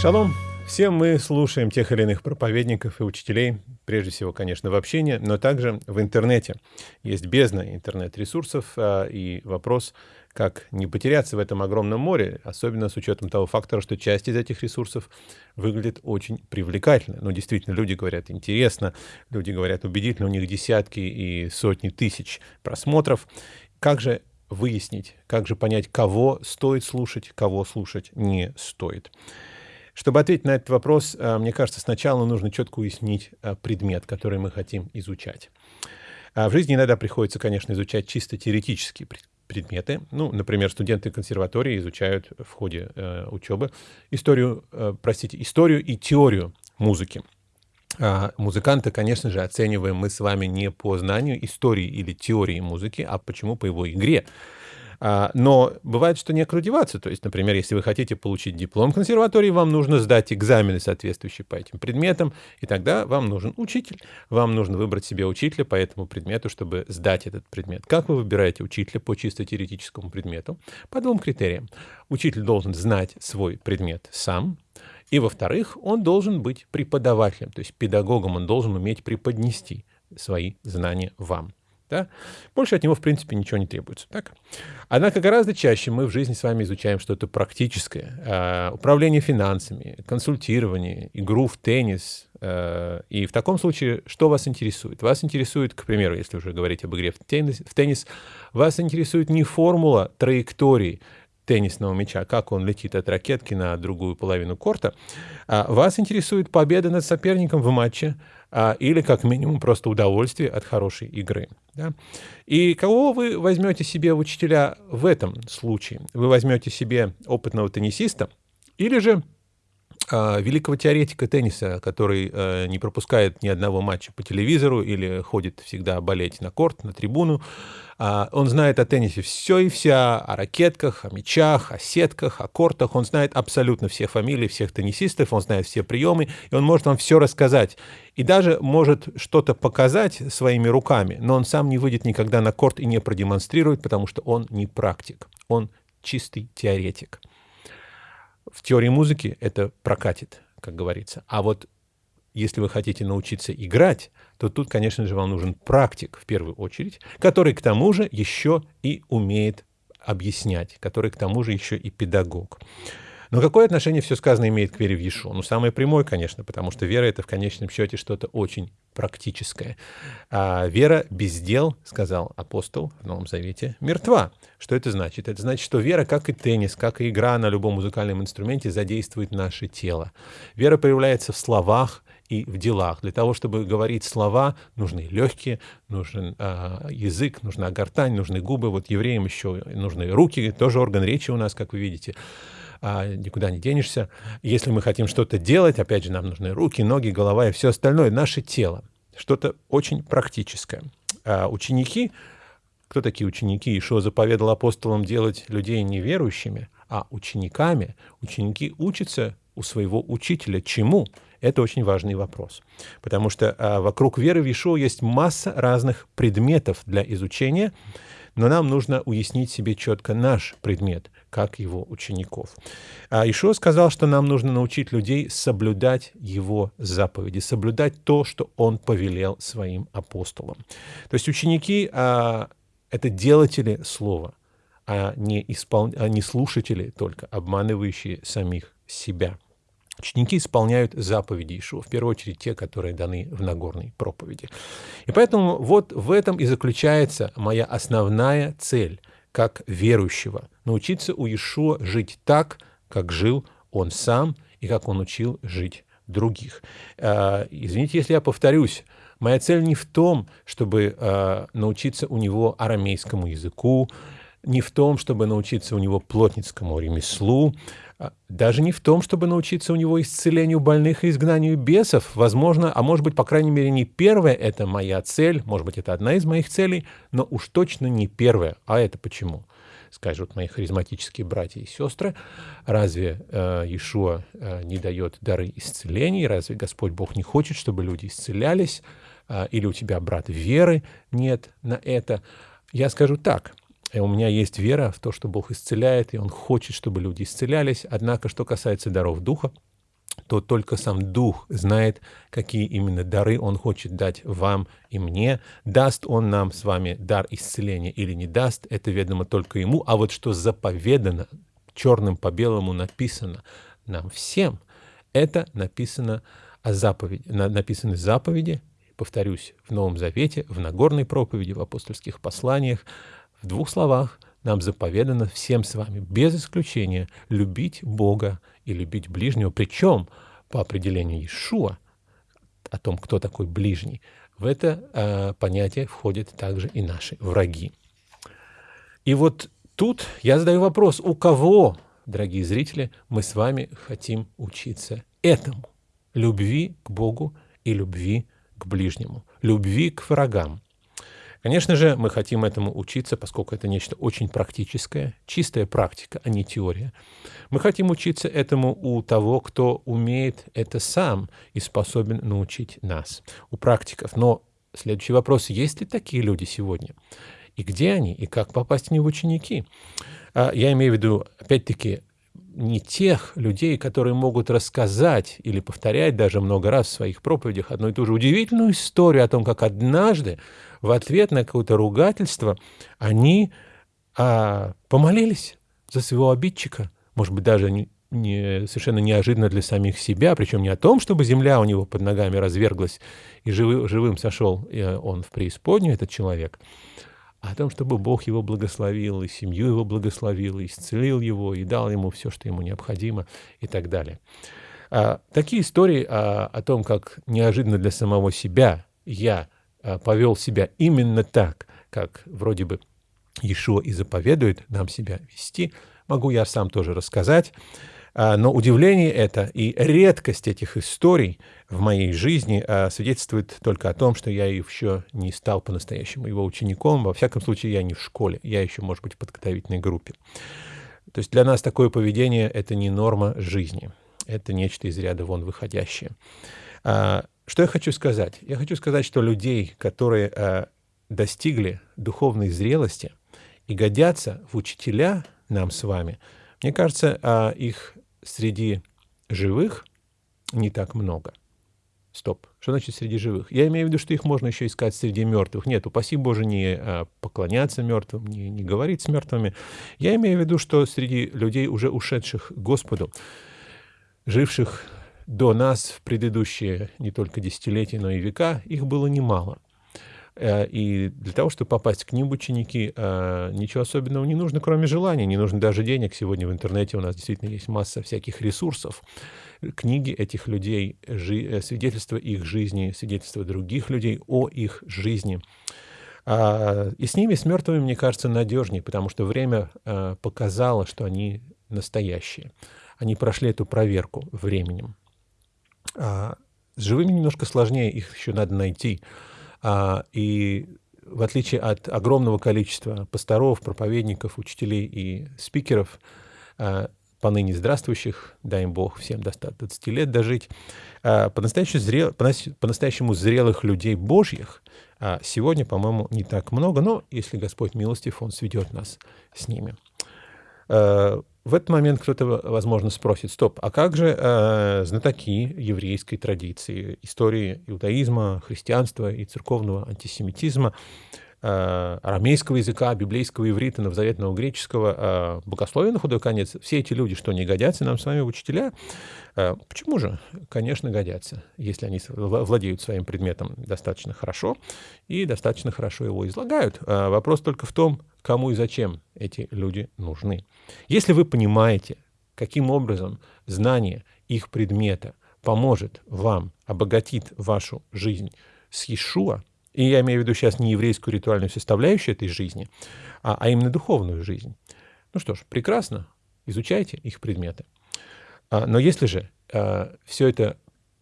Шалом! Все мы слушаем тех или иных проповедников и учителей, прежде всего, конечно, в общении, но также в интернете. Есть бездна интернет-ресурсов, а, и вопрос, как не потеряться в этом огромном море, особенно с учетом того фактора, что часть из этих ресурсов выглядит очень привлекательно. Ну, действительно, люди говорят интересно, люди говорят убедительно, у них десятки и сотни тысяч просмотров. Как же выяснить, как же понять, кого стоит слушать, кого слушать не стоит? Чтобы ответить на этот вопрос, э, мне кажется, сначала нужно четко уяснить э, предмет, который мы хотим изучать. А в жизни иногда приходится, конечно, изучать чисто теоретические предметы. Ну, например, студенты консерватории изучают в ходе э, учебы историю, э, простите, историю и теорию музыки. А музыканта, конечно же, оцениваем мы с вами не по знанию истории или теории музыки, а почему по его игре. А, но бывает, что некуда деваться. То есть, например, если вы хотите получить диплом консерватории, вам нужно сдать экзамены, соответствующие по этим предметам, и тогда вам нужен учитель. Вам нужно выбрать себе учителя по этому предмету, чтобы сдать этот предмет. Как вы выбираете учителя по чисто теоретическому предмету? По двум критериям. Учитель должен знать свой предмет сам, и, во-вторых, он должен быть преподавателем, то есть педагогом, он должен уметь преподнести свои знания вам. Да? Больше от него, в принципе, ничего не требуется. Так? Однако гораздо чаще мы в жизни с вами изучаем что-то практическое. Э, управление финансами, консультирование, игру в теннис. Э, и в таком случае, что вас интересует? Вас интересует, к примеру, если уже говорить об игре в теннис, в теннис вас интересует не формула траектории, теннисного мяча, как он летит от ракетки на другую половину корта, а вас интересует победа над соперником в матче, а, или как минимум просто удовольствие от хорошей игры. Да? И кого вы возьмете себе учителя в этом случае? Вы возьмете себе опытного теннисиста или же великого теоретика тенниса, который э, не пропускает ни одного матча по телевизору или ходит всегда болеть на корт, на трибуну, а, он знает о теннисе все и вся, о ракетках, о мячах, о сетках, о кортах. Он знает абсолютно все фамилии всех теннисистов, он знает все приемы, и он может вам все рассказать. И даже может что-то показать своими руками, но он сам не выйдет никогда на корт и не продемонстрирует, потому что он не практик, он чистый теоретик. В теории музыки это прокатит, как говорится. А вот если вы хотите научиться играть, то тут, конечно же, вам нужен практик в первую очередь, который к тому же еще и умеет объяснять, который к тому же еще и педагог. Но какое отношение все сказанное имеет к вере в Иешуа? Ну, самое прямое, конечно, потому что вера — это в конечном счете что-то очень практическое. А вера без дел, сказал апостол в Новом Завете, мертва. Что это значит? Это значит, что вера, как и теннис, как и игра на любом музыкальном инструменте, задействует наше тело. Вера проявляется в словах, и в делах. Для того, чтобы говорить слова, нужны легкие, нужен э, язык, нужна гортань, нужны губы. Вот евреям еще нужны руки, тоже орган речи у нас, как вы видите. А, никуда не денешься. Если мы хотим что-то делать, опять же, нам нужны руки, ноги, голова и все остальное, наше тело. Что-то очень практическое. А ученики, кто такие ученики? И что заповедал апостолам делать людей неверующими, а учениками? Ученики учатся у своего учителя чему? Это очень важный вопрос, потому что а, вокруг веры в Иешуа есть масса разных предметов для изучения, но нам нужно уяснить себе четко наш предмет, как его учеников. А Ишуа сказал, что нам нужно научить людей соблюдать его заповеди, соблюдать то, что он повелел своим апостолам. То есть ученики а, — это делатели слова, а не, испол... а не слушатели только, обманывающие самих себя. Ученики исполняют заповеди Ишуа, в первую очередь те, которые даны в Нагорной проповеди. И поэтому вот в этом и заключается моя основная цель как верующего – научиться у Ишуа жить так, как жил он сам и как он учил жить других. А, извините, если я повторюсь, моя цель не в том, чтобы а, научиться у него арамейскому языку, не в том, чтобы научиться у него плотницкому ремеслу, даже не в том, чтобы научиться у него исцелению больных и изгнанию бесов. Возможно, а может быть, по крайней мере, не первая это моя цель, может быть, это одна из моих целей, но уж точно не первая. А это почему? Скажут мои харизматические братья и сестры, разве э, Иешуа э, не дает дары исцелений? Разве Господь Бог не хочет, чтобы люди исцелялись? Э, или у тебя, брат, веры нет на это? Я скажу так – и у меня есть вера в то, что Бог исцеляет, и Он хочет, чтобы люди исцелялись. Однако, что касается даров Духа, то только сам Дух знает, какие именно дары Он хочет дать вам и мне. Даст Он нам с вами дар исцеления или не даст, это ведомо только Ему. А вот что заповедано, черным по белому написано нам всем, это написано о заповеди, написаны заповеди, повторюсь, в Новом Завете, в Нагорной проповеди, в апостольских посланиях, в двух словах нам заповедано всем с вами, без исключения, любить Бога и любить ближнего, причем по определению Иешуа, о том, кто такой ближний, в это э, понятие входят также и наши враги. И вот тут я задаю вопрос, у кого, дорогие зрители, мы с вами хотим учиться этому? Любви к Богу и любви к ближнему, любви к врагам. Конечно же, мы хотим этому учиться, поскольку это нечто очень практическое, чистая практика, а не теория. Мы хотим учиться этому у того, кто умеет это сам и способен научить нас, у практиков. Но следующий вопрос, есть ли такие люди сегодня? И где они? И как попасть в них в ученики? А, я имею в виду, опять-таки, не тех людей, которые могут рассказать или повторять даже много раз в своих проповедях одну и ту же удивительную историю о том, как однажды в ответ на какое-то ругательство они а, помолились за своего обидчика, может быть, даже не, не, совершенно неожиданно для самих себя, причем не о том, чтобы земля у него под ногами разверглась и живы, живым сошел э, он в преисподнюю, этот человек, о том, чтобы Бог его благословил, и семью его благословил, и исцелил его, и дал ему все, что ему необходимо, и так далее. А, такие истории а, о том, как неожиданно для самого себя я а, повел себя именно так, как вроде бы Иешуа и заповедует нам себя вести, могу я сам тоже рассказать. А, но удивление это и редкость этих историй в моей жизни а, свидетельствует только о том, что я еще не стал по-настоящему его учеником. Во всяком случае, я не в школе, я еще, может быть, в подготовительной группе. То есть для нас такое поведение — это не норма жизни. Это нечто из ряда вон выходящее. А, что я хочу сказать? Я хочу сказать, что людей, которые достигли духовной зрелости и годятся в учителя нам с вами, мне кажется, их среди живых не так много. Стоп. Что значит среди живых? Я имею в виду, что их можно еще искать среди мертвых. Нет, упаси Боже, не а, поклоняться мертвым, не, не говорить с мертвыми. Я имею в виду, что среди людей, уже ушедших Господу, живших до нас в предыдущие не только десятилетия, но и века, их было немало. Э, и для того, чтобы попасть к ним ученики, э, ничего особенного не нужно, кроме желания. Не нужно даже денег. Сегодня в интернете у нас действительно есть масса всяких ресурсов. Книги этих людей, э, свидетельства их жизни, свидетельства других людей о их жизни. А, и с ними, с мертвыми, мне кажется, надежнее, потому что время показало, что они настоящие. Они прошли эту проверку временем. А, с живыми немножко сложнее, их еще надо найти. А, и в отличие от огромного количества пасторов, проповедников, учителей и спикеров, а, поныне здравствующих, дай им Бог всем до 120 лет дожить, а, по-настоящему, зрел, по-настоящему зрелых людей Божьих сегодня, по-моему, не так много, но если Господь милостив, Он сведет нас с ними. В этот момент кто-то, возможно, спросит, стоп, а как же э, знатоки еврейской традиции, истории иудаизма, христианства и церковного антисемитизма, э, арамейского языка, библейского иврита, новозаветного греческого, э, богословия на худой конец, все эти люди, что не годятся нам с вами учителя, э, почему же? Конечно, годятся, если они владеют своим предметом достаточно хорошо и достаточно хорошо его излагают. Э, вопрос только в том, кому и зачем эти люди нужны. Если вы понимаете, каким образом знание их предмета поможет вам, обогатит вашу жизнь с Иешуа, и я имею в виду сейчас не еврейскую ритуальную составляющую этой жизни, а, а именно духовную жизнь. Ну что ж, прекрасно, изучайте их предметы. А, но если же а, все это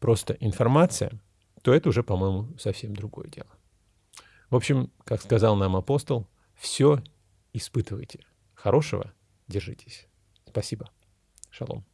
просто информация, то это уже, по-моему, совсем другое дело. В общем, как сказал нам апостол, все испытывайте. Хорошего держитесь. Спасибо. Шалом.